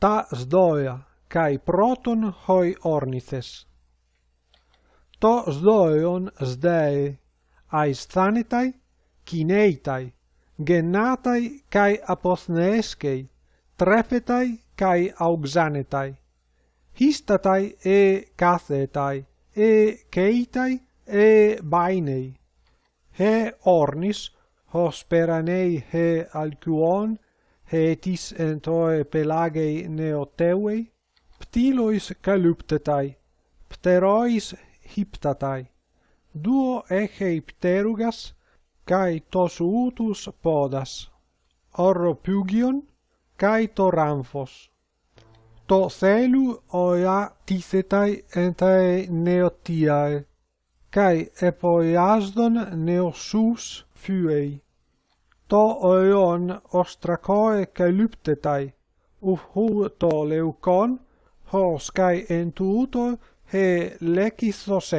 ta sdoea kai proton hoi ornithes. To sdoeon sdei, ais thanitai, kineitai, gennatai kai apothneeskei, trepetai kai auxanetai, histatai e cathetai, e keitai e bainei. He ornis, hosperanei he alcuon, hetis entoe pelagei neoteuei, ptilois calyptetai, pterois hyptatai, duo echei pterugas, kai tos utus podas, orro pugion, kai To thelu oia tithetai entae neotiae, kai epoiasdon neosus fuei το αιών οστρακόε καλύπτεται, ουφού το λευκόν, ως καί εν τούτο, ε λεκιθος.